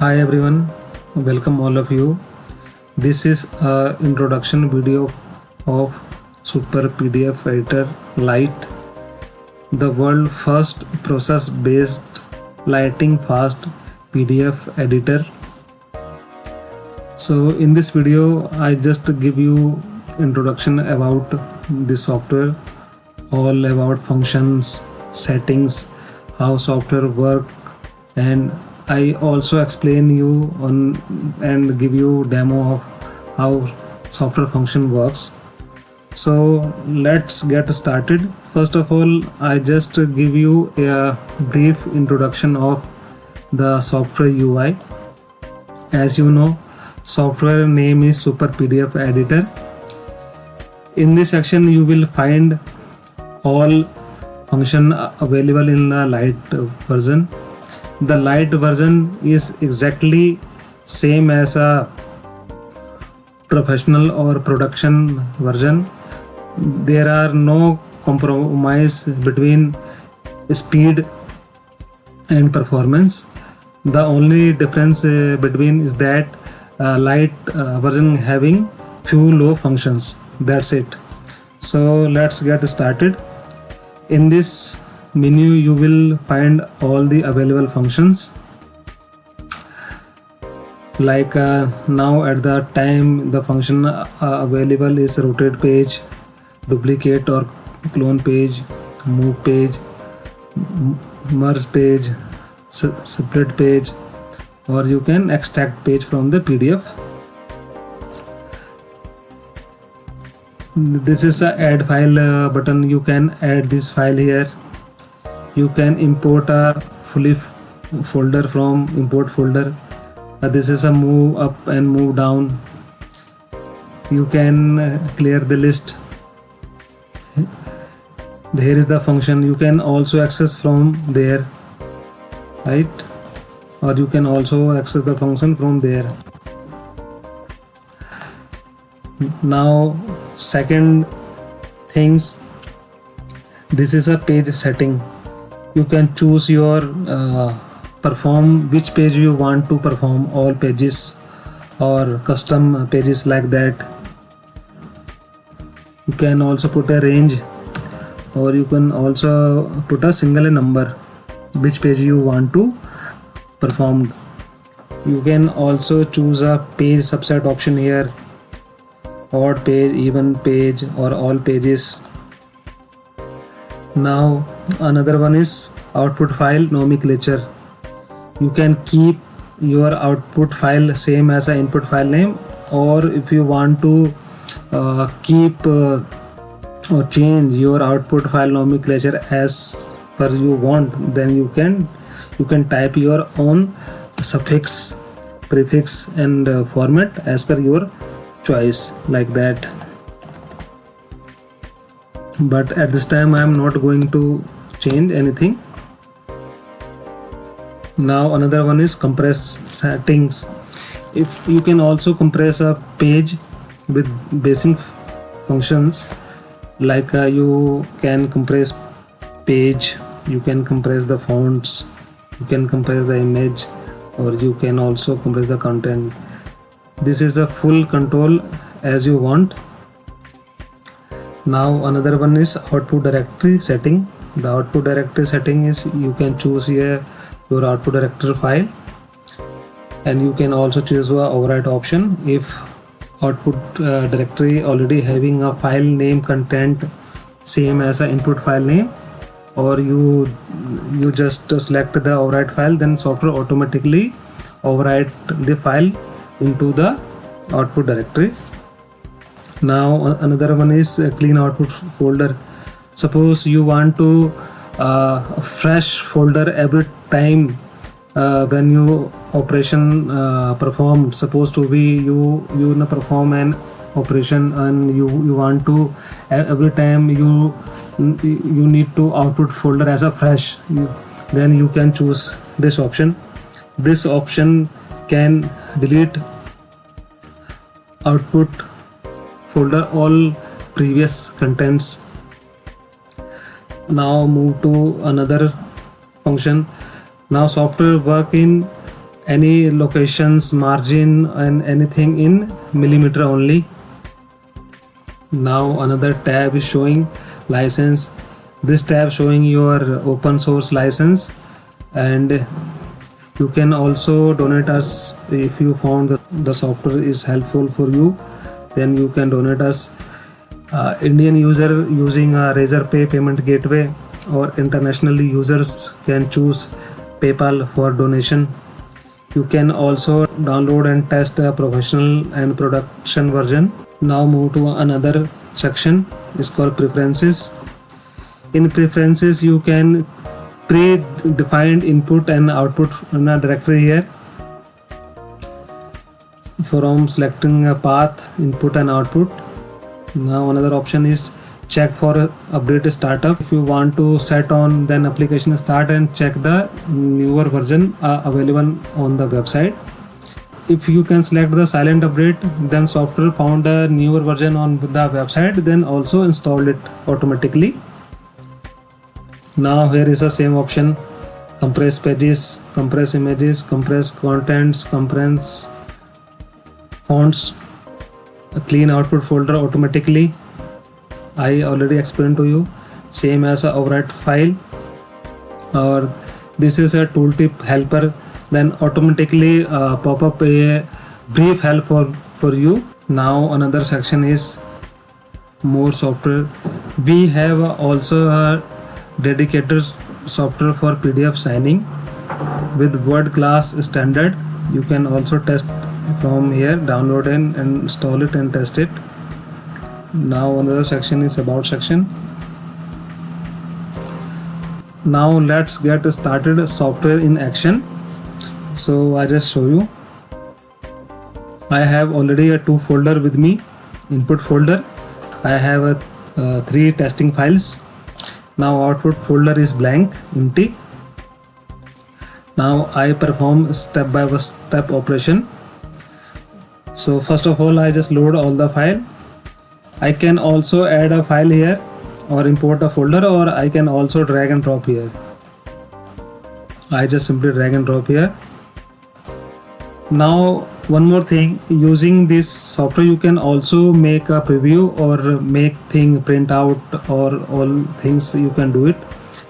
Hi everyone, welcome all of you. This is a introduction video of Super PDF Editor Lite, the world first process based lighting fast PDF editor. So in this video I just give you introduction about the software, all about functions, settings, how software work and I also explain you on and give you demo of how software function works. So let's get started. First of all, I just give you a brief introduction of the software UI. As you know, software name is Super PDF Editor. In this section, you will find all function available in the light version the light version is exactly same as a professional or production version. There are no compromise between speed and performance. The only difference uh, between is that uh, light uh, version having few low functions. That's it. So let's get started. In this menu you will find all the available functions. Like uh, now at the time the function uh, available is rotate page duplicate or clone page move page merge page split page or you can extract page from the pdf this is a add file uh, button. You can add this file here you can import a fully folder from import folder. Uh, this is a move up and move down. You can uh, clear the list. Here is the function. You can also access from there right? Or you can also access the function from there. Now second things. This is a page setting you can choose your uh, perform which page you want to perform all pages or custom pages like that. You can also put a range or you can also put a single number which page you want to perform. You can also choose a page subset option here odd page even page or all pages now another one is output file nomenclature. You can keep your output file same as an input file name or if you want to uh, keep uh, or change your output file nomenclature as per you want then you can you can type your own suffix prefix and uh, format as per your choice like that but at this time I am not going to change anything. Now another one is compress settings. If you can also compress a page with basic functions like uh, you can compress page you can compress the fonts you can compress the image or you can also compress the content. This is a full control as you want now another one is output directory setting. The output directory setting is you can choose here your output directory file. And you can also choose a override option. If output uh, directory already having a file name content same as a input file name or you you just select the override file then software automatically override the file into the output directory now another one is clean output folder. Suppose you want to uh, fresh folder every time uh, when you operation uh, perform. Supposed to be you you perform an operation and you you want to every time you you need to output folder as a fresh then you can choose this option. This option can delete output folder all previous contents. Now move to another function. Now software work in any locations margin and anything in millimeter only. Now another tab is showing license. This tab showing your open source license. And you can also donate us if you found that the software is helpful for you then you can donate us uh, indian user using a razorpay payment gateway or internationally users can choose paypal for donation. You can also download and test a professional and production version. Now move to another section. It's called preferences. In preferences you can pre-defined input and output in a directory here from selecting a path input and output. Now another option is check for update startup. If you want to set on then application start and check the newer version uh, available on the website. If you can select the silent update then software found a newer version on the website then also install it automatically. Now here is the same option. Compress pages compress images compress contents compress fonts a clean output folder automatically. I already explained to you same as a overwrite file. Or this is a tooltip helper then automatically uh, pop up a brief help for for you. Now another section is more software. We have also a dedicated software for pdf signing. With word class standard you can also test from here download and, install it and test it. Now another section is about section. Now let's get started software in action. So I just show you. I have already a two folder with me input folder. I have a uh, three testing files. Now output folder is blank empty. Now I perform step by step operation so first of all I just load all the file. I can also add a file here or import a folder or I can also drag and drop here. I just simply drag and drop here. Now one more thing. Using this software you can also make a preview or make thing print out or all things you can do it.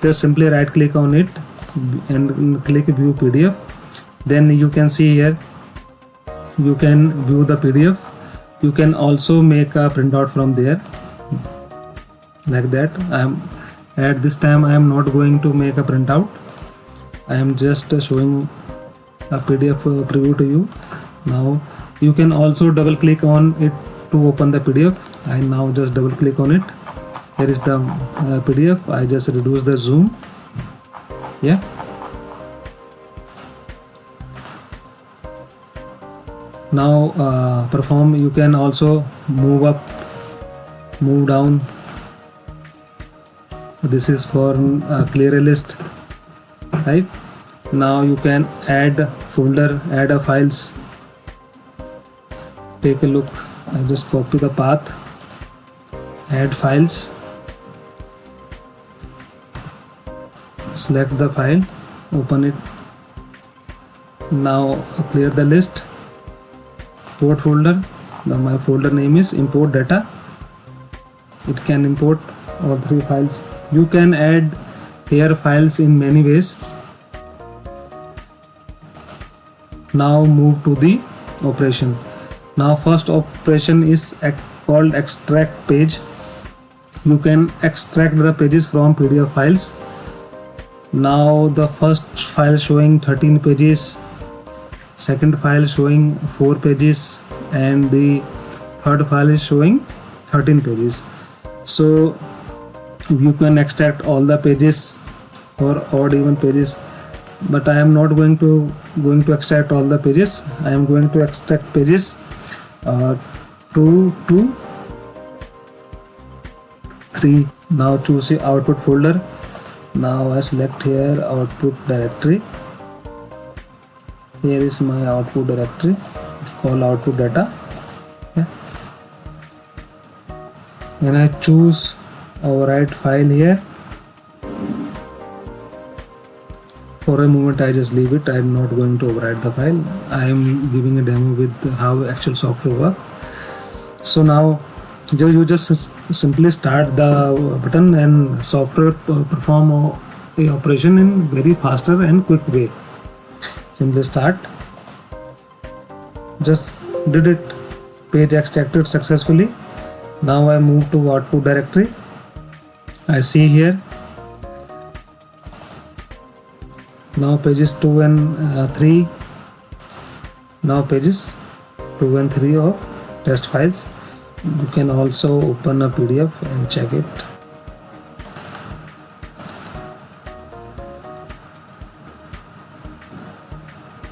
Just simply right click on it and click view pdf then you can see here you can view the pdf you can also make a printout from there like that. I am at this time i am not going to make a printout. I am just showing a pdf uh, preview to you. Now you can also double click on it to open the pdf i now just double click on it. Here is the uh, pdf i just reduce the zoom. Yeah now uh, perform you can also move up move down. This is for uh, clear list right? Now you can add folder add a files. Take a look. I just copy the path. Add files. Select the file. Open it. Now clear the list import folder. The my folder name is import data. It can import all three files. You can add here files in many ways. Now move to the operation. Now first operation is called extract page. You can extract the pages from pdf files. Now the first file showing 13 pages second file showing 4 pages and the third file is showing 13 pages. So you can extract all the pages or odd even pages but I am not going to going to extract all the pages. I am going to extract pages uh, 2 to 3 now choose the output folder. Now I select here output directory here is my output directory. It's called output data. Yeah. and I choose overwrite file here. For a moment I just leave it. I'm not going to overwrite the file. I am giving a demo with how actual software work so now you just simply start the button and software perform a operation in very faster and quick way simply start. Just did it. Page extracted successfully. Now I move to output directory. I see here. Now pages 2 and uh, 3 now pages 2 and 3 of test files. You can also open a PDF and check it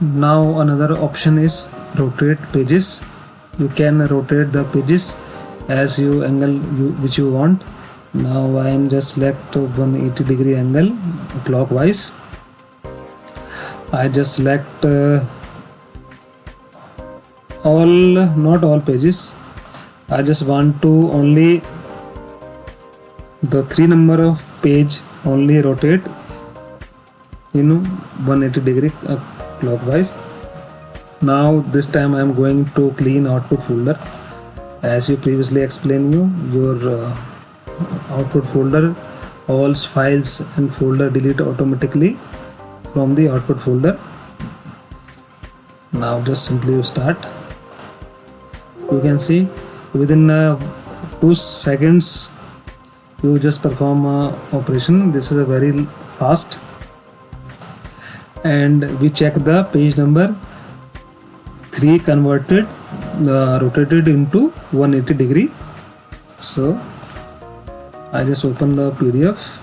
now another option is rotate pages. You can rotate the pages as you angle you, which you want. Now I am just select 180 degree angle clockwise. I just select uh, all not all pages. I just want to only the three number of page only rotate in 180 degree uh, clockwise. Now this time I am going to clean output folder. As you previously explained you your uh, output folder all files and folder delete automatically from the output folder. Now just simply you start. You can see within uh, two seconds you just perform a operation. This is a very fast and we check the page number 3 converted uh, rotated into 180 degree. So I just open the PDF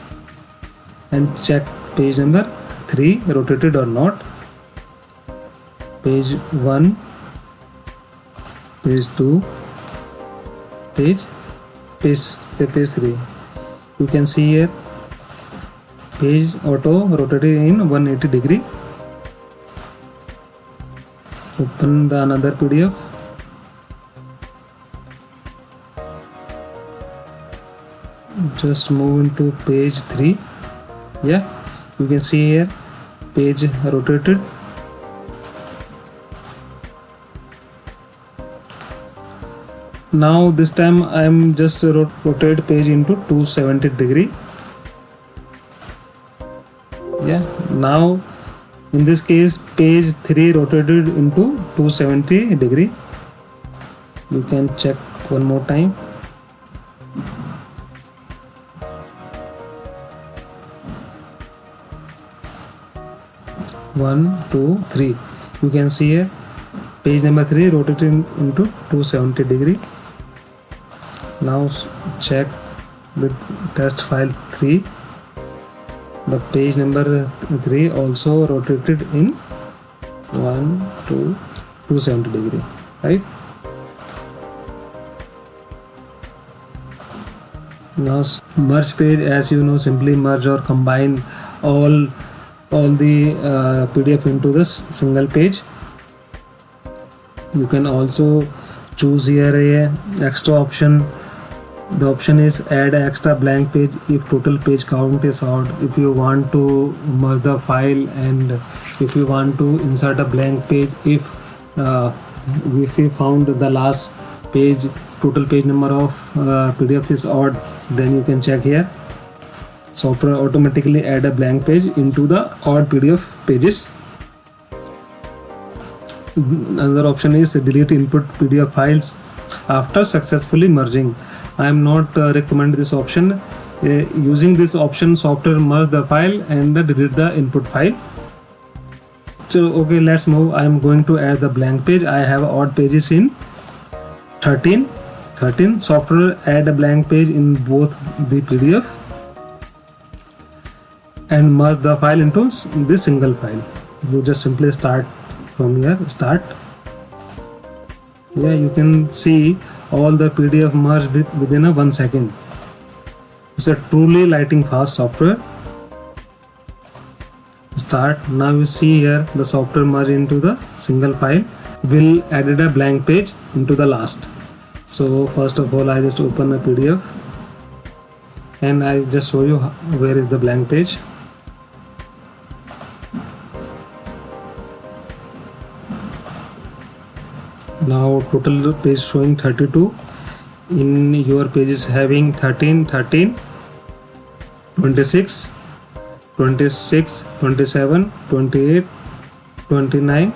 and check page number 3 rotated or not. Page 1 page 2 page page page 3 you can see here page auto rotated in 180 degree. Open the another pdf just move into page 3 yeah you can see here page rotated. Now this time I am just rotate page into 270 degree now in this case page 3 rotated into 270 degree. You can check one more time. One two three. You can see here page number 3 rotated into 270 degree. Now check with test file 3 the page number 3 also rotated in 1 2 270 degree right now merge page as you know simply merge or combine all all the uh, pdf into this single page you can also choose here a extra option the option is add extra blank page if total page count is odd. If you want to merge the file and if you want to insert a blank page if uh, if you found the last page total page number of uh, pdf is odd then you can check here. Software automatically add a blank page into the odd pdf pages. Another option is delete input pdf files after successfully merging I am not uh, recommend this option. Uh, using this option, software merge the file and delete the input file. So okay, let's move. I am going to add the blank page. I have odd pages in 13. 13. Software add a blank page in both the PDF and merge the file into this single file. You just simply start from here. Start. Yeah, you can see all the PDF merged with, within a one second. It's a truly lighting fast software. Start. Now you see here the software merge into the single file. Will added a blank page into the last. So first of all I just open a PDF and I just show you where is the blank page. Now total page showing 32 in your page is having 13 13 26 26 27 28 29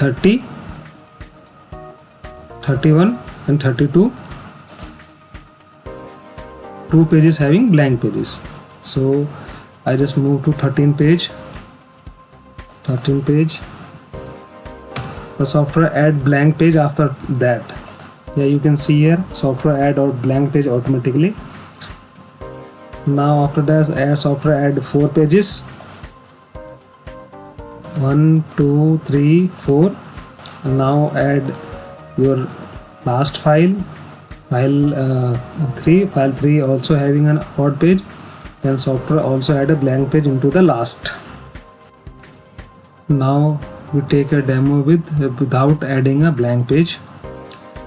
30 31 and 32 two pages having blank pages. So I just move to 13 page 13 page the software add blank page after that. Yeah you can see here software add or blank page automatically. Now after that add software add four pages. One two three four. Now add your last file. File uh, 3 file 3 also having an odd page. Then software also add a blank page into the last. Now we take a demo with without adding a blank page.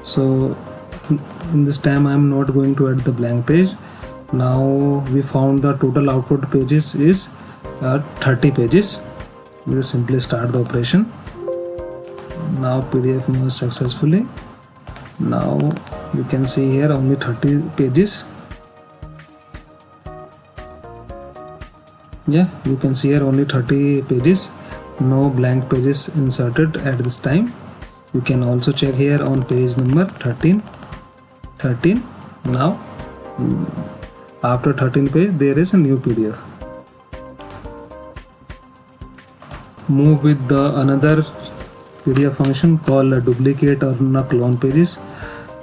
So in this time I'm not going to add the blank page. Now we found the total output pages is uh, 30 pages. We will simply start the operation. Now PDF moves successfully. Now you can see here only 30 pages. Yeah you can see here only 30 pages no blank pages inserted at this time. You can also check here on page number 13 13 now mm, after 13 page there is a new pdf. Move with the another pdf function called duplicate or clone pages.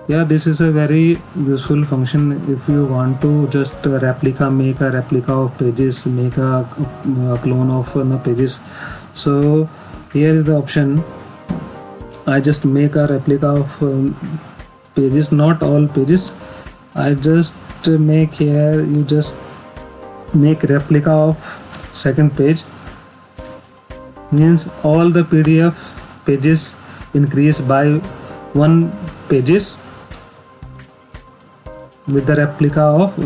Yeah this is a very useful function if you want to just replica make a replica of pages make a, a clone of uh, pages so here is the option. I just make a replica of um, pages not all pages. I just make here you just make replica of second page. Means all the PDF pages increase by one pages with the replica of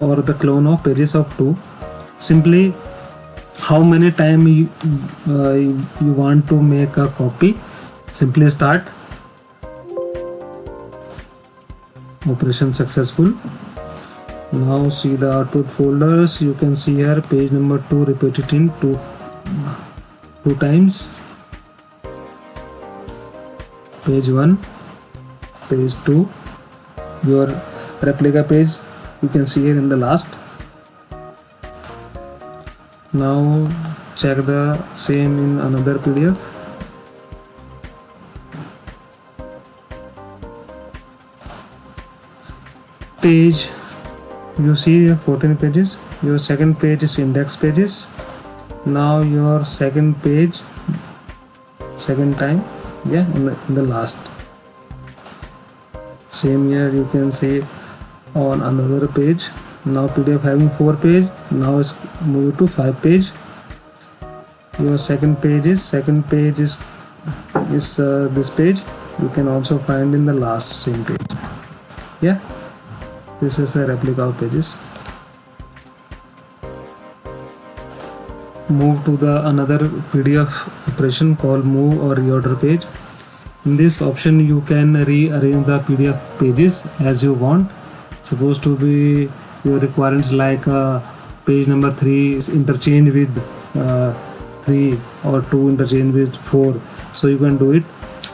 or the clone of pages of 2 simply how many time you, uh, you want to make a copy? Simply start. Operation successful. Now see the output folders. You can see here page number 2 repeated in two two times. Page 1 page 2 your replica page you can see here in the last now check the same in another pdf. Page you see 14 pages. Your second page is index pages. Now your second page second time. Yeah in the, in the last. Same here you can see on another page now pdf having four page now it's move to five page. Your second page is second page is is uh, this page. You can also find in the last same page. Yeah? This is a replica of pages. Move to the another pdf operation called move or reorder page. In this option you can rearrange the pdf pages as you want. Supposed to be your requirements like uh, page number 3 is interchange with uh, 3 or 2 interchange with 4 so you can do it.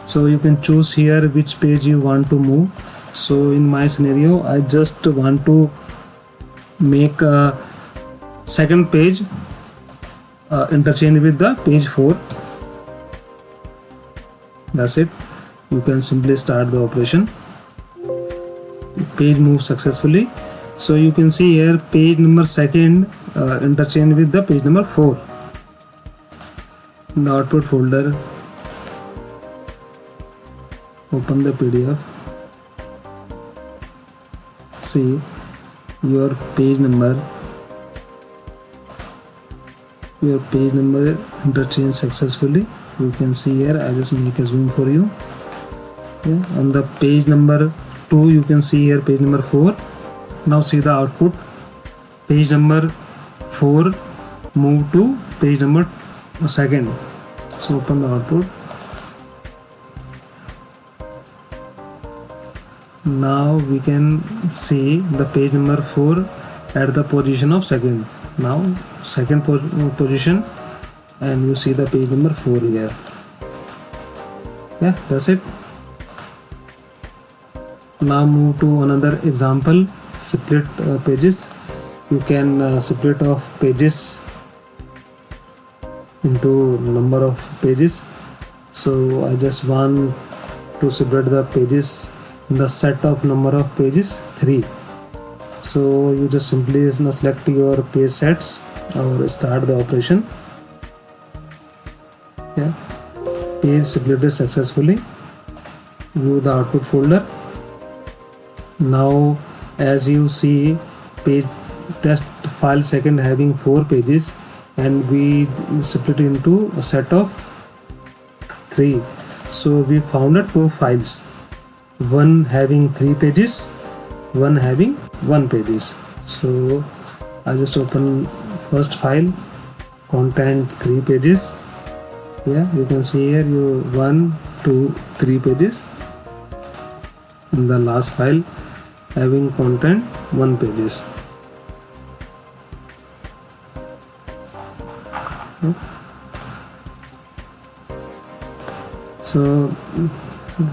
So you can choose here which page you want to move. So in my scenario I just want to make a second page uh, interchange with the page 4 that's it. You can simply start the operation. Page moves successfully so you can see here page number second uh, interchange with the page number 4 in the output folder open the pdf. See your page number your page number interchange successfully. You can see here i just make a zoom for you. Yeah, on the page number 2 you can see here page number 4 now see the output. Page number 4 move to page number second. So open the output. Now we can see the page number 4 at the position of second. Now second position and you see the page number 4 here. Yeah that's it. Now move to another example split uh, pages. You can uh, split off pages into number of pages. So I just want to separate the pages in the set of number of pages 3 so you just simply select your page sets or start the operation. Yeah. Page separated successfully. View the output folder. Now as you see page test file second having four pages and we split into a set of three. So we found two files. One having three pages one having one pages. So i just open first file content three pages. Yeah you can see here you one two three pages. In the last file having content one pages. So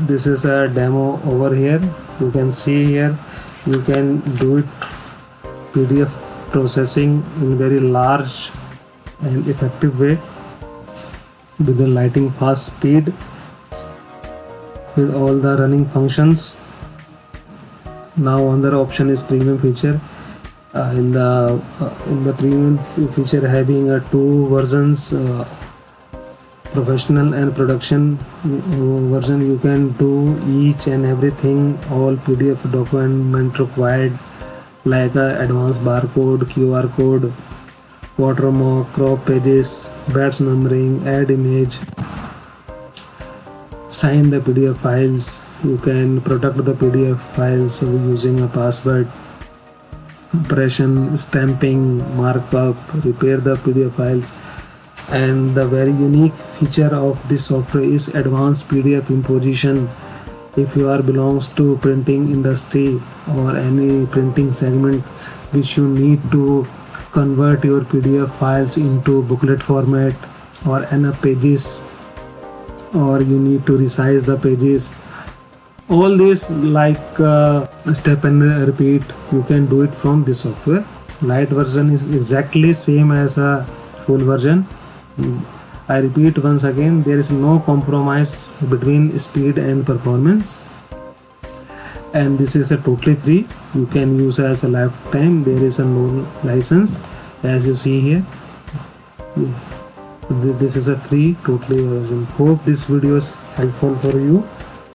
this is a demo over here. You can see here you can do it pdf processing in very large and effective way with the lighting fast speed with all the running functions now another option is premium feature. Uh, in the uh, in the premium feature having uh, two versions uh, professional and production uh, version you can do each and everything all pdf document required like uh, advanced barcode qr code watermark crop pages batch numbering add image sign the pdf files. You can protect the pdf files using a password impression stamping markup repair the pdf files. And the very unique feature of this software is advanced pdf imposition. If you are belongs to printing industry or any printing segment which you need to convert your pdf files into booklet format or n-up pages or you need to resize the pages. All this like uh, step and repeat you can do it from this software. Light version is exactly same as a full version. I repeat once again there is no compromise between speed and performance. And this is a totally free. You can use as a lifetime. There is a no license as you see here this is a free totally version hope this video is helpful for you